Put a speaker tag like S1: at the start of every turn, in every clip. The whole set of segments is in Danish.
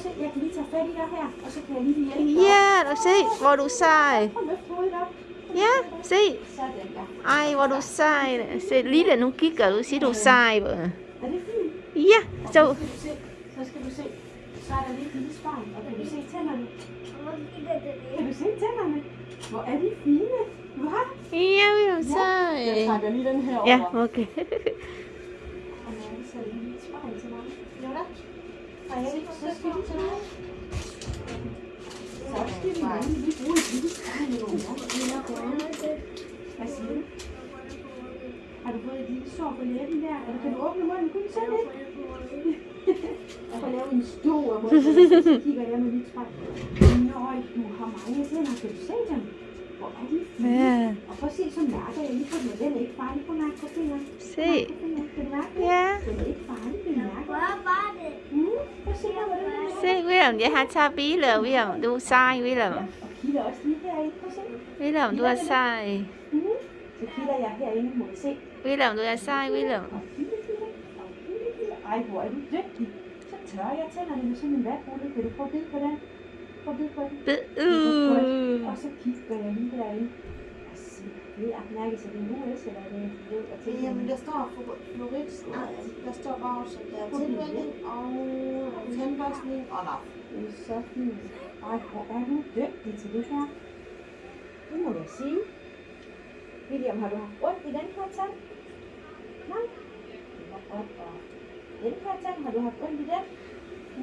S1: se, jeg kan lige tage fat i dig her, og så kan jeg lige hjælpe dig.
S2: Ja, og se, hvor du sej. Ja, se. Ej, hvor du sej. Se, Lille, nu kigger du. Siger du sej.
S1: Er det fint?
S2: Ja, så.
S1: Så skal du se, så. Så er der lige et lille spejl, og kan du se tænderne? Kan du se tænderne? Hvor er de fine? Hvad?
S2: Ja, vi er
S1: Jeg
S2: sej.
S1: trækker lige den her over.
S2: Ja, okay.
S1: Og nu er der så lige et spejl til mig. Jo da. Hvad siger du? Har du fået et lille sår på læben der? Eller kan du åbne munden? Kunne du se det? Jeg får lavet en stor mund, så kigger jeg med mit spejl. Nøj, du har mange tænder. Kan du se dem? Hvor er de fine?
S2: Ja,
S1: Og prøv at se, så mærker jeg lige på den. Den er ikke farlig på mærke på fingeren.
S2: se.
S1: Kan du mærke det?
S2: Ja.
S1: Den er ikke farlig,
S2: William để hát cha bí là William.
S1: Đu sai
S2: William. William đu sai William
S1: sai William 아이고 아이고 저기 저야
S2: 제가
S1: 아니면 손님 몇 번을 det er mærke, så det er nu, eller er det rød og til?
S3: Jamen, der står fluorid. Nej, der står bare også, at der er tilvænding og tandbørstning og nap.
S1: Det er så fint. Ej, hvor er du dygtig til det her. Det må jeg sige. William, har du haft ondt i den her tand? Nej. Hvor godt. Og den her tand, har du haft ondt i den?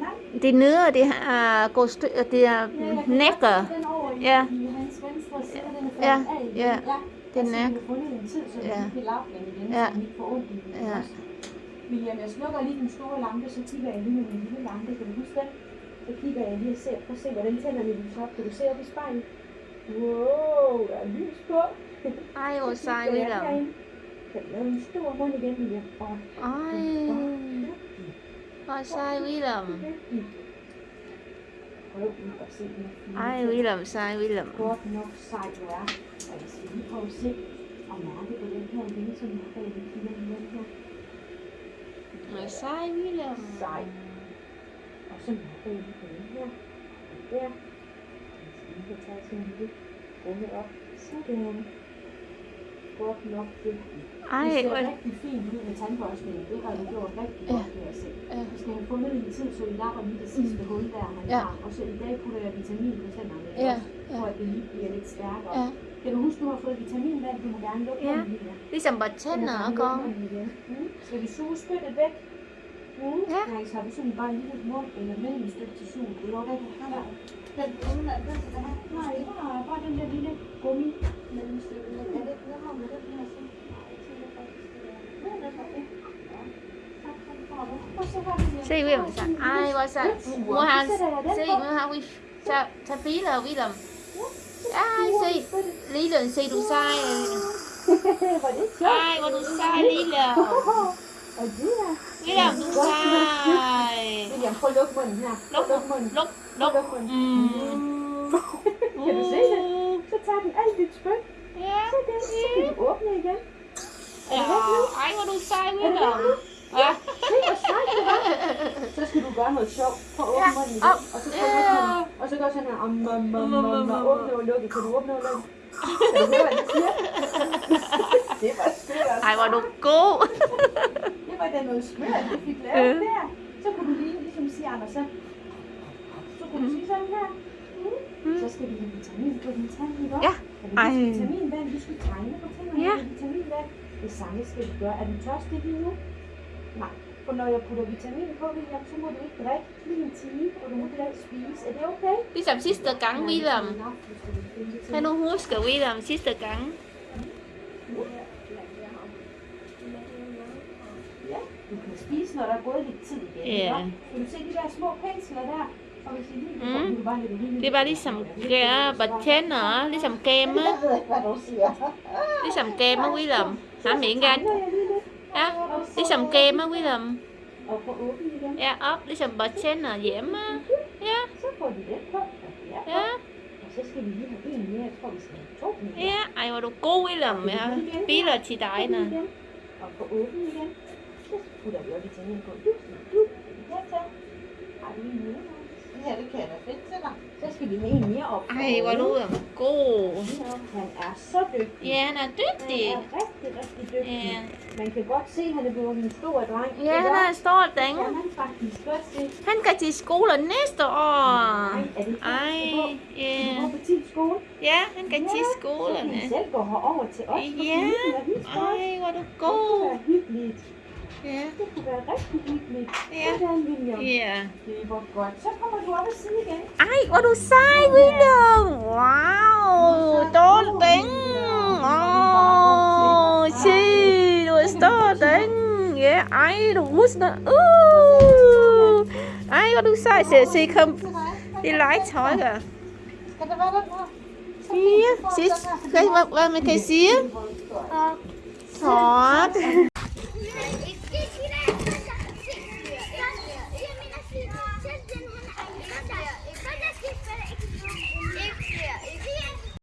S1: Nej.
S2: Det nede, det er gået stø- det er
S1: Ja,
S2: nækker.
S1: se den over i,
S2: Ja.
S1: Den er
S2: Ja, ja.
S1: ja.
S2: Den
S1: altså,
S2: er-
S1: vi har fundet en tid, så vi
S2: Ja.
S1: ikke kan lappe den igen,
S2: Ja.
S1: så vi ikke får ondt i den.
S2: Ja.
S1: også. William, jeg slukker lige den store lampe, så kigger jeg lige med min lille lampe. Kan du huske den? Så kigger jeg lige og ser. Prøv at se, hvordan tænderne lyser op. Kan du se op i spejlet? Wow, der er lys på.
S2: Ej, hvor sej,
S1: jeg
S2: William.
S1: herind. Kan du lave en stor mund igen, William?
S2: Ej, hvor sej, William.
S1: Ai Huy
S2: làm sai Huy
S1: lầm Mà sai Huy lầm Sai. Ở sân hóa tên thế nha Tiếp. Chỉ cho cha xem đi. Cố nữa. Sai đường Godt nok dygtig.
S2: Ej,
S1: det ser
S2: hvor...
S1: rigtig fint ud med tandbørstningen. Det har du gjort rigtig
S2: Ja.
S1: godt, kan jeg se.
S2: Ja.
S1: Vi skal have fundet en tid, så vi lapper lige det sidste hul der, han
S2: Ja.
S1: har. Og så i dag putter jeg vitamin på tænderne.
S2: Ja,
S1: også,
S2: ja.
S1: For at det lige bliver lidt stærkere.
S2: Ja.
S1: Kan du huske, du har fået vitaminvand? Du må gerne lukke
S2: Ja.
S1: munden lige.
S2: Ligesom bare tænder og går.
S1: Mm. Skal vi suge spyttet væk?
S3: ها؟ See, we have
S1: some. I was at Wuhan. See, Wuhan,
S3: we ta ta phí là vi lầm. Ai
S1: see, lý luận see đủ sai. Ai có đủ sai lý luận.
S2: Se, du er
S1: prøv at her. Prøv
S2: Luk,
S1: at lukke munden.
S2: luk,
S1: Prøv
S2: luk.
S1: at lukke munden.
S2: Mm.
S1: Kan du se det? Så tager den alt dit spyt.
S2: Ja.
S1: Så den, så kan du åbne igen.
S2: Ja. Ej, hvor du sej, William. Ja.
S1: Se, hvor sejt det var. Så skal du gøre noget sjovt. Prøv at åbne munden igen. Og så du
S2: Ja.
S1: munden. Og så gør sådan her. Om, om, om, om, om, åbne og lukke. Kan du åbne og lukke? Kan du høre, hvad det siger? Det var skørt.
S2: Ej, hvor du god.
S1: Det var da noget skørt, vi fik lavet der. Så kunne du lige ligesom sige, Anders, så, så kunne du sige sådan her. Mm. Så skal vi have vitamin på din tand, ikke?
S2: Ja. Ej.
S1: vitaminvand? Du skal tegne på tænderne
S2: Ja.
S1: vitaminvand. Det samme skal du gøre. Er du tørstig lige nu? Nej. For når jeg putter vitamin på, William, så må du ikke drikke lige en time, og du må heller ikke spise. Er det okay?
S2: Ligesom sidste gang, William. Kan du huske, William, sidste gang?
S1: pensler, der er gået lidt tid igen.
S2: Ja.
S1: Kan du se de der små pensler der?
S2: Mm. Det var ligesom tænder, ligesom
S3: kem á.
S2: Ligesom kem á quý
S1: lầm. Hả miệng ra.
S2: À, Ligesom
S1: kem á quý lầm.
S2: Ja, op, ligesom tænder
S1: dẻm á. Ja
S2: Ja Ja, ej hvor du god quý lầm Bí là
S1: chị
S2: đại
S1: nè. Og få åbent igen Putter vi også vitamin på. Du, du. Ja, tak. Har du en mere?
S3: her, det kan jeg da finde til dig.
S1: Så skal vi have en mere op.
S2: Ej, hvor du er god.
S1: Han er så dygtig.
S2: Ja, han er dygtig.
S1: Han er rigtig, rigtig dygtig.
S2: Ja,
S1: Man kan godt se, at han er blevet en stor dreng.
S2: ja han er en stor dreng.
S1: Kan man faktisk godt se.
S2: Han skal til skole næste år.
S1: Ej, er det
S2: Ej, ja.
S1: gå på tid skole?
S2: Ja, han skal til
S1: Så kan. I selv gå herover til os.
S2: Ja. Ej, hvor er du
S1: Det
S2: god. Ja,
S1: Det rigtig hyggeligt. Yeah. Yeah. Yeah.
S2: Ai, ô đồ sai quý đường. Wow, tốt tính. Oh, she was tốt
S3: tính. Yeah,
S2: ai đồ was not.
S3: Ooh. Ai ô đồ sai sẽ she
S2: come.
S3: Đi lái
S2: chói
S3: cả. Yeah,
S2: she's. Guys, what what make I
S3: see?
S2: Hot.